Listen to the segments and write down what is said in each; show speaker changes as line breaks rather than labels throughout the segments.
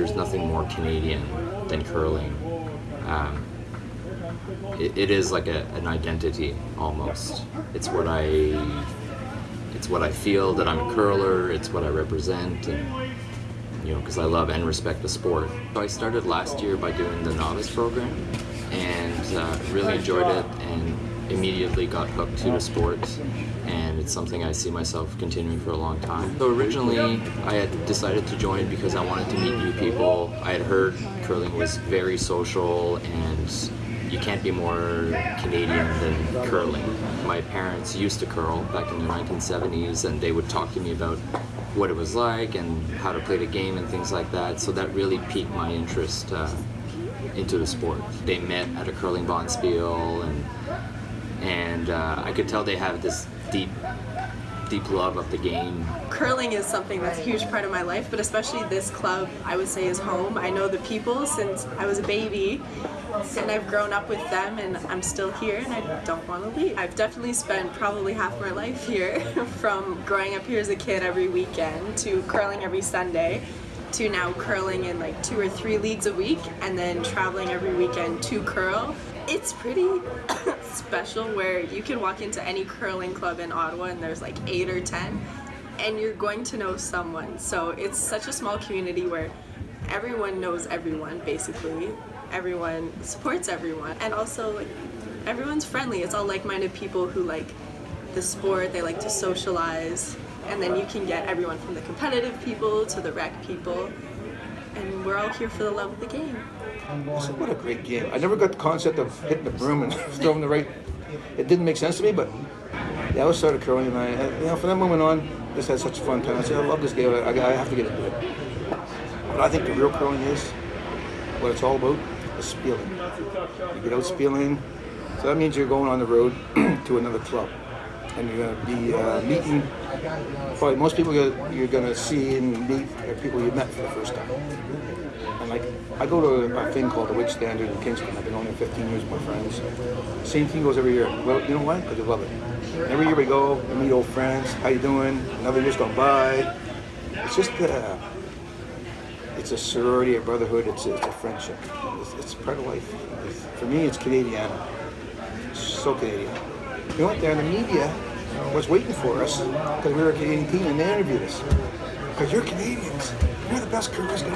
there's nothing more Canadian than curling. Um, it, it is like a, an identity almost. It's what I it's what I feel that I'm a curler. It's what I represent, and you know, because I love and respect the sport. So I started last year by doing the novice program, and uh, really enjoyed it, and immediately got hooked to the sport and it's something I see myself continuing for a long time. So originally I had decided to join because I wanted to meet new people. I had heard curling was very social and you can't be more Canadian than curling. My parents used to curl back in the 1970s and they would talk to me about what it was like and how to play the game and things like that. So that really piqued my interest uh, into the sport. They met at a curling bonspiel and and uh, I could tell they have this deep deep love of the game.
Curling is something that's a huge part of my life, but especially this club I would say is home. I know the people since I was a baby and I've grown up with them and I'm still here and I don't want to leave. I've definitely spent probably half my life here from growing up here as a kid every weekend to curling every Sunday to now curling in like two or three leagues a week and then traveling every weekend to curl. It's pretty special where you can walk into any curling club in Ottawa and there's like eight or ten and you're going to know someone. So it's such a small community where everyone knows everyone basically. Everyone supports everyone and also like everyone's friendly. It's all like-minded people who like the sport, they like to socialize and then you can get everyone from the competitive people to the rec people and we're all here for the love of the game.
So what a great game. I never got the concept of hitting the broom and throwing the right. It didn't make sense to me, but yeah, I was sort of curling and I, you know, from that moment on, just had such a fun time. I said, I love this game. I, I have to get into it. But I think the real curling is what it's all about is spieling. You get out spieling, so that means you're going on the road to another club and you're going to be uh, meeting probably most people you're, going to see and meet are people you met for the first time. And like, I go to a thing called the Whig-Standard in Kingston. I've been on there 15 years with my friends. Same thing goes every year. Well, you know why? Because I love it. every year we go, we meet old friends. How you doing? Another year's gone by. It's just, uh, it's a sorority, a brotherhood. It's a, it's a friendship. It's, it's part of life. It's, for me, it's Canadian. It's so Canadian. You went? There and the media uh, was waiting for us because we were a Canadian team and they interviewed us. Because you're Canadians. You're the best curlers said,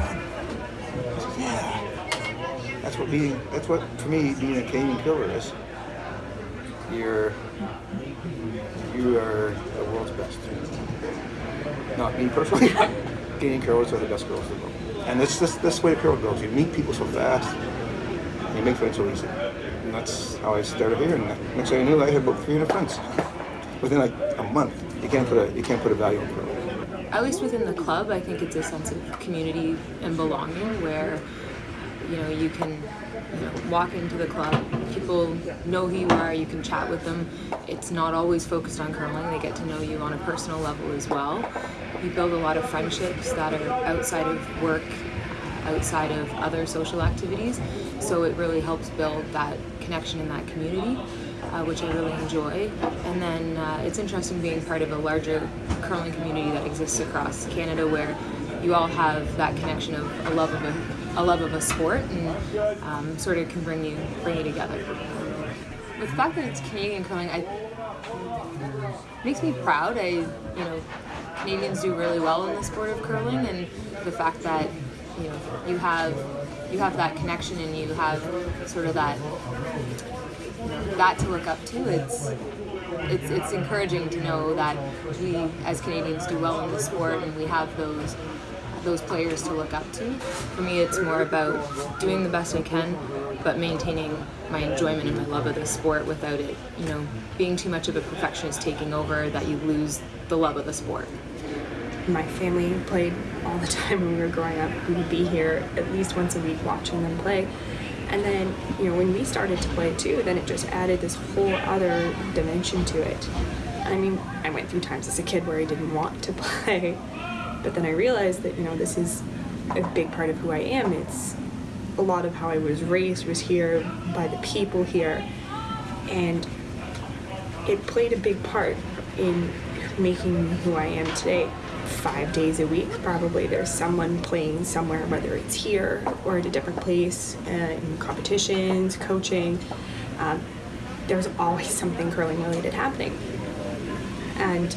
yeah. That's what being, that's what, for me, being a Canadian curler is. You're, you are the world's best. Not me personally, Canadian curlers are the best curlers in the world. And that's, that's, this way the curl goes. You meet people so fast, you make friends so easy. And that's how I started here. And next thing I knew, I had about 300 friends within like a month. You can't put a you can't put a value on it.
At least within the club, I think it's a sense of community and belonging where you know you can you know, walk into the club, people know who you are, you can chat with them. It's not always focused on curling, they get to know you on a personal level as well. You build a lot of friendships that are outside of work, outside of other social activities, so it really helps build that connection in that community uh, which I really enjoy. And then uh, it's interesting being part of a larger curling community that exists across Canada where you all have that connection of a love of a, a love of a sport and um, sort of can bring you bring you together. With the fact that it's Canadian curling, I makes me proud. I you know Canadians do really well in the sport of curling, and the fact that you know you have you have that connection and you have sort of that that to look up to. It's it's it's encouraging to know that we as Canadians do well in the sport and we have those those players to look up to. For me, it's more about doing the best I can, but maintaining my enjoyment and my love of the sport without it, you know, being too much of a perfectionist taking over that you lose the love of the sport.
My family played all the time when we were growing up. We would be here at least once a week watching them play. And then, you know, when we started to play too, then it just added this whole other dimension to it. I mean, I went through times as a kid where I didn't want to play, but then I realized that, you know, this is a big part of who I am. It's a lot of how I was raised was here by the people here, and it played a big part in making me who I am today. Five days a week. Probably there's someone playing somewhere, whether it's here or at a different place, uh, in competitions, coaching. Um, there's always something curling related happening. And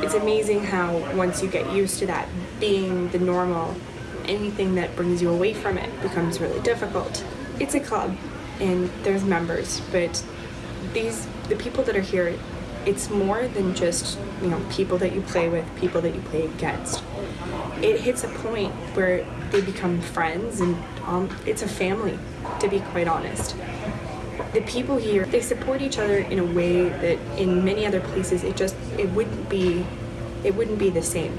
it's amazing how once you get used to that being the normal, anything that brings you away from it becomes really difficult. It's a club and there's members, but these the people that are here, it's more than just, you know, people that you play with, people that you play against. It hits a point where they become friends and um, it's a family, to be quite honest the people here they support each other in a way that in many other places it just it wouldn't be it wouldn't be the same